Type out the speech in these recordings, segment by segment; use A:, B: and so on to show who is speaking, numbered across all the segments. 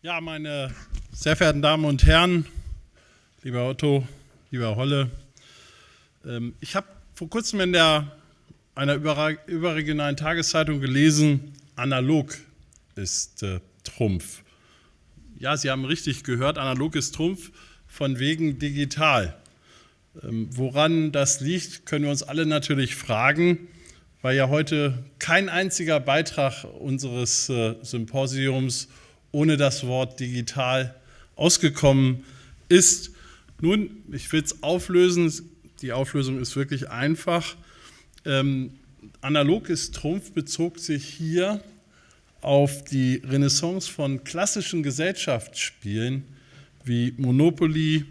A: Ja, meine sehr verehrten Damen und Herren, lieber Otto, lieber Holle, ähm, ich habe vor kurzem in der, einer überregionalen Tageszeitung gelesen, analog ist äh, Trumpf. Ja, Sie haben richtig gehört, analog ist Trumpf von wegen digital. Ähm, woran das liegt, können wir uns alle natürlich fragen, weil ja heute kein einziger Beitrag unseres äh, Symposiums ohne das Wort digital ausgekommen ist. Nun, ich will es auflösen. Die Auflösung ist wirklich einfach. Ähm, analog ist Trumpf bezog sich hier auf die Renaissance von klassischen Gesellschaftsspielen wie Monopoly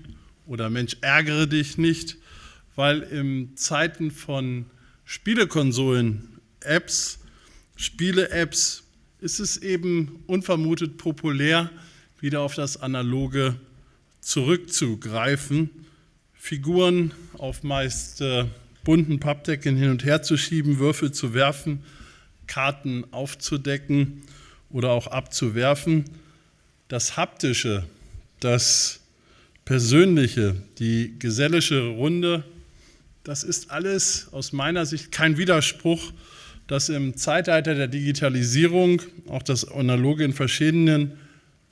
A: oder Mensch ärgere dich nicht, weil in Zeiten von Spielekonsolen, Apps, Spiele-Apps ist es eben unvermutet populär, wieder auf das Analoge zurückzugreifen, Figuren auf meist äh, bunten Pappdecken hin und her zu schieben, Würfel zu werfen, Karten aufzudecken oder auch abzuwerfen. Das Haptische, das Persönliche, die gesellische Runde, das ist alles aus meiner Sicht kein Widerspruch dass im Zeitalter der Digitalisierung auch das Analoge in verschiedenen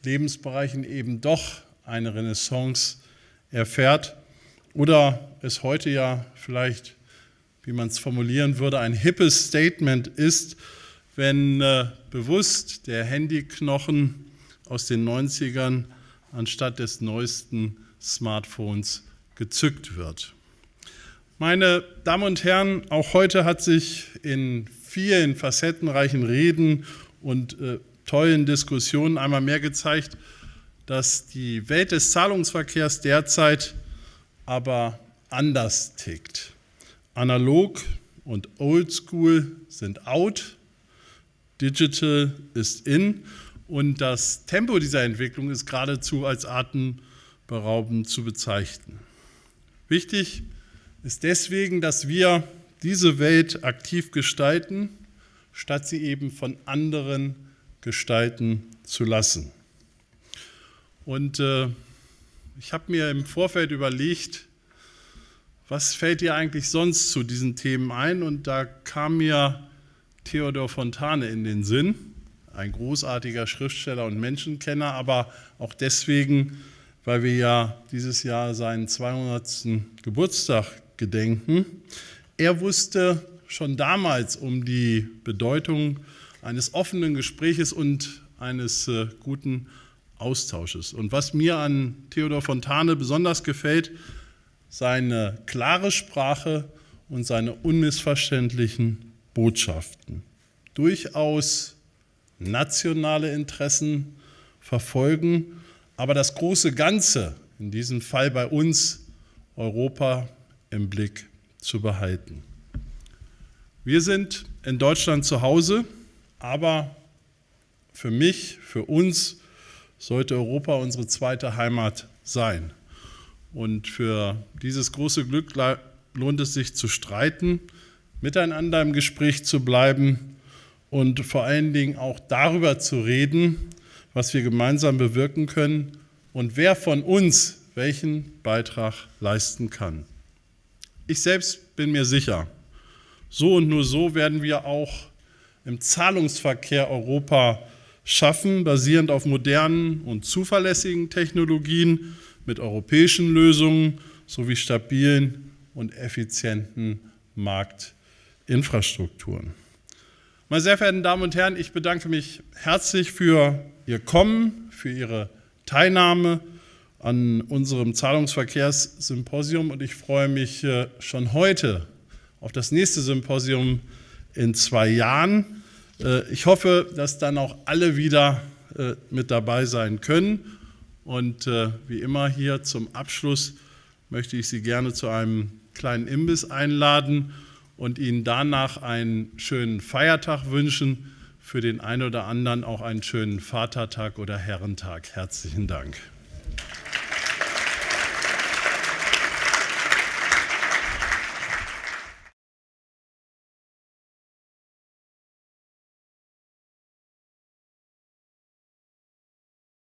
A: Lebensbereichen eben doch eine Renaissance erfährt oder es heute ja vielleicht, wie man es formulieren würde, ein hippes Statement ist, wenn äh, bewusst der Handyknochen aus den 90ern anstatt des neuesten Smartphones gezückt wird. Meine Damen und Herren, auch heute hat sich in vielen facettenreichen Reden und äh, tollen Diskussionen einmal mehr gezeigt, dass die Welt des Zahlungsverkehrs derzeit aber anders tickt. Analog und Oldschool sind out, Digital ist in und das Tempo dieser Entwicklung ist geradezu als atemberaubend zu bezeichnen. Wichtig ist deswegen, dass wir diese Welt aktiv gestalten, statt sie eben von anderen gestalten zu lassen. Und äh, ich habe mir im Vorfeld überlegt, was fällt dir eigentlich sonst zu diesen Themen ein? Und da kam mir Theodor Fontane in den Sinn, ein großartiger Schriftsteller und Menschenkenner, aber auch deswegen, weil wir ja dieses Jahr seinen 200. Geburtstag gedenken. Er wusste schon damals um die Bedeutung eines offenen Gespräches und eines äh, guten Austausches. Und was mir an Theodor Fontane besonders gefällt, seine klare Sprache und seine unmissverständlichen Botschaften. Durchaus nationale Interessen verfolgen, aber das große Ganze, in diesem Fall bei uns Europa im Blick zu behalten. Wir sind in Deutschland zu Hause, aber für mich, für uns sollte Europa unsere zweite Heimat sein. Und für dieses große Glück lohnt es sich zu streiten, miteinander im Gespräch zu bleiben und vor allen Dingen auch darüber zu reden, was wir gemeinsam bewirken können und wer von uns welchen Beitrag leisten kann. Ich selbst bin mir sicher, so und nur so werden wir auch im Zahlungsverkehr Europa schaffen, basierend auf modernen und zuverlässigen Technologien mit europäischen Lösungen sowie stabilen und effizienten Marktinfrastrukturen. Meine sehr verehrten Damen und Herren, ich bedanke mich herzlich für Ihr Kommen, für Ihre Teilnahme an unserem Zahlungsverkehrssymposium und ich freue mich äh, schon heute auf das nächste Symposium in zwei Jahren. Äh, ich hoffe, dass dann auch alle wieder äh, mit dabei sein können. Und wie immer hier zum Abschluss möchte ich Sie gerne zu einem kleinen Imbiss einladen und Ihnen danach einen schönen Feiertag wünschen. Für den einen oder anderen auch einen schönen Vatertag oder Herrentag. Herzlichen Dank.